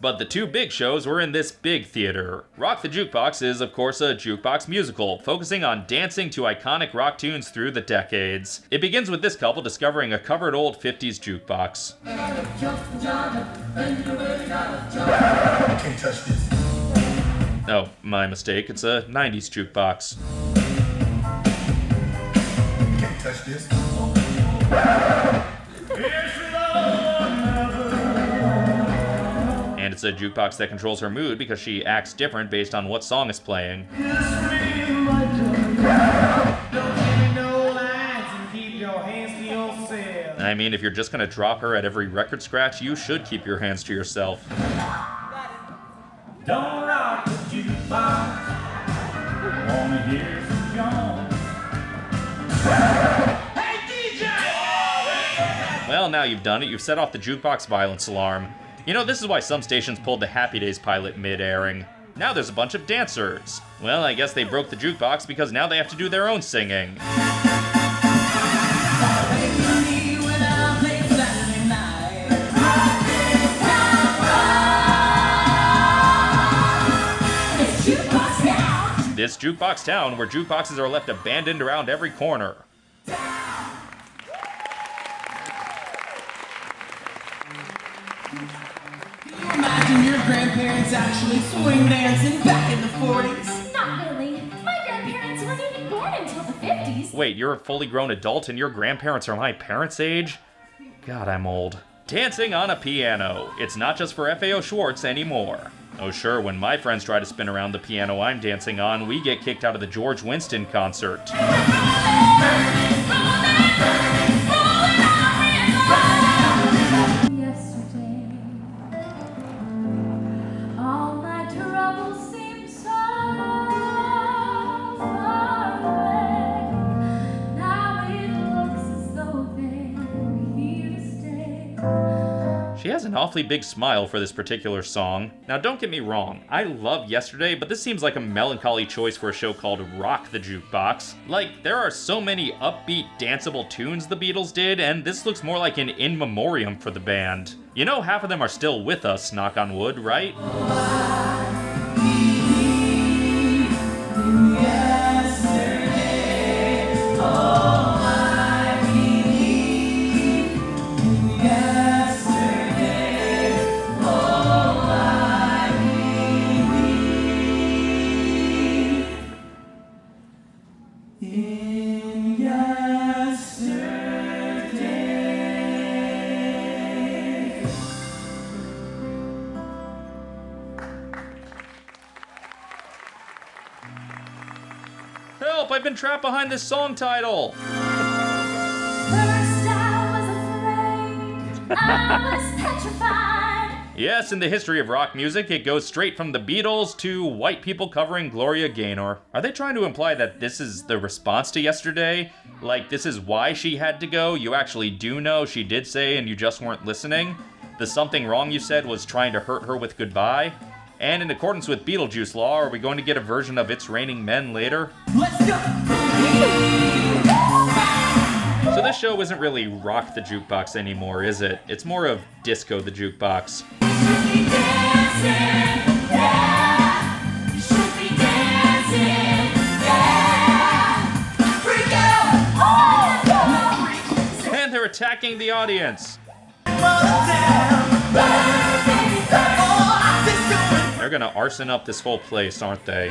But the two big shows were in this big theater. Rock the Jukebox is, of course, a jukebox musical, focusing on dancing to iconic rock tunes through the decades. It begins with this couple discovering a covered old 50s jukebox. Oh, my mistake, it's a 90s jukebox. Can't touch this. It's a jukebox that controls her mood because she acts different based on what song is playing. I mean, if you're just gonna drop her at every record scratch, you should keep your hands to yourself. Don't rock the jukebox. Wanna hear some Jones. Well, now you've done it. You've set off the jukebox violence alarm. You know, this is why some stations pulled the Happy Days pilot mid-airing. Now there's a bunch of dancers. Well, I guess they broke the jukebox because now they have to do their own singing. This jukebox town where jukeboxes are left abandoned around every corner. Grandparents actually swing dancing back in the 40s. Not really. My grandparents weren't even born until the 50s. Wait, you're a fully grown adult and your grandparents are my parents' age? God, I'm old. Dancing on a piano. It's not just for FAO Schwarz anymore. Oh, sure, when my friends try to spin around the piano I'm dancing on, we get kicked out of the George Winston concert. She has an awfully big smile for this particular song. Now, don't get me wrong, I love Yesterday, but this seems like a melancholy choice for a show called Rock the Jukebox. Like, there are so many upbeat, danceable tunes the Beatles did, and this looks more like an in memoriam for the band. You know, half of them are still with us, knock on wood, right? Help, I've been trapped behind this song title! First I was afraid, I was petrified. Yes, in the history of rock music, it goes straight from the Beatles to white people covering Gloria Gaynor. Are they trying to imply that this is the response to yesterday? Like, this is why she had to go? You actually do know she did say and you just weren't listening? The something wrong you said was trying to hurt her with goodbye? And in accordance with Beetlejuice law, are we going to get a version of It's Raining Men later? Let's go! So this show isn't really Rock the Jukebox anymore, is it? It's more of Disco the Jukebox. And they're attacking the audience. They're gonna arson up this whole place, aren't they?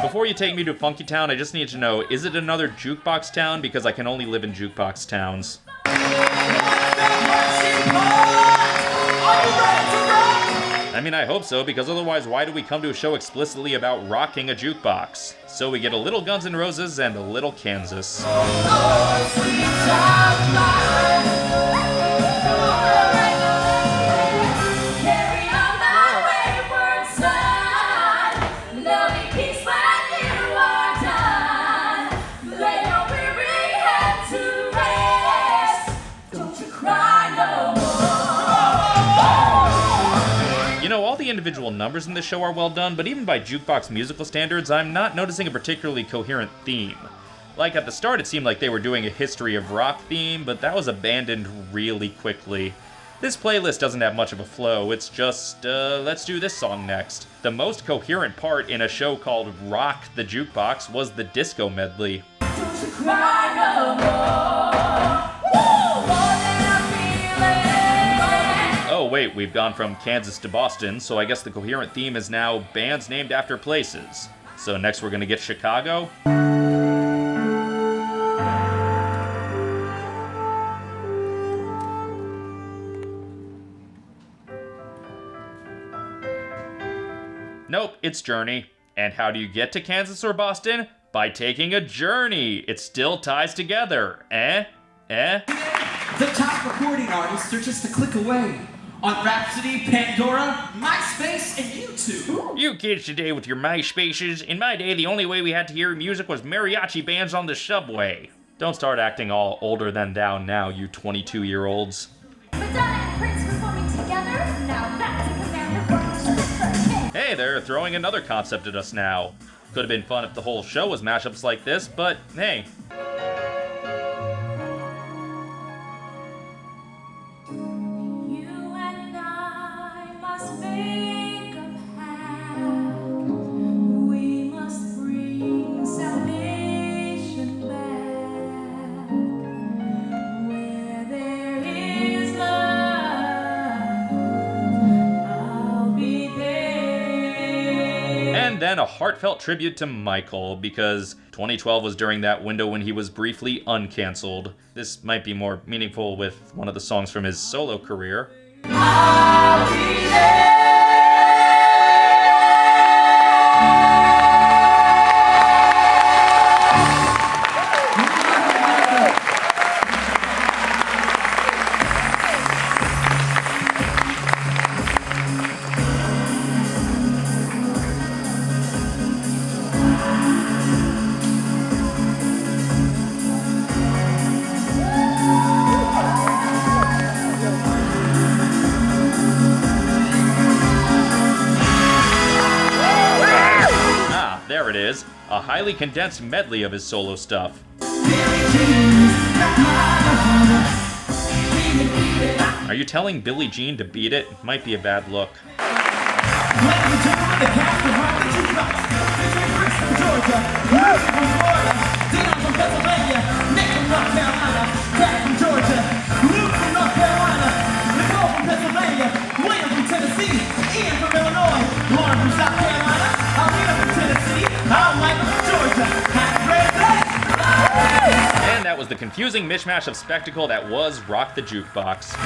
Before you take me to Funky Town, I just need to know, is it another jukebox town? Because I can only live in jukebox towns. I mean, I hope so, because otherwise, why do we come to a show explicitly about rocking a jukebox? So we get a little Guns N' Roses and a little Kansas. Carry you cry no more. You know, all the individual numbers in this show are well done, but even by jukebox musical standards, I'm not noticing a particularly coherent theme. Like at the start, it seemed like they were doing a history of rock theme, but that was abandoned really quickly. This playlist doesn't have much of a flow, it's just, uh, let's do this song next. The most coherent part in a show called Rock the Jukebox was the disco medley. Wait, we've gone from Kansas to Boston, so I guess the coherent theme is now bands named after places. So next we're gonna get Chicago. Nope, it's Journey. And how do you get to Kansas or Boston? By taking a journey. It still ties together. Eh? Eh? The top recording artists are just a click away on Rhapsody, Pandora, MySpace, and YouTube. You kids today with your MySpaces. In my day, the only way we had to hear music was mariachi bands on the subway. Don't start acting all older than thou now, you 22 year olds. Madonna and Prince performing together. Now that's a command Hey, they're throwing another concept at us now. Could have been fun if the whole show was mashups like this, but hey. And then a heartfelt tribute to Michael, because 2012 was during that window when he was briefly uncancelled. This might be more meaningful with one of the songs from his solo career. A highly condensed medley of his solo stuff. Are you telling Billie Jean to beat it? Might be a bad look. That was the confusing mishmash of spectacle that was Rock the Jukebox.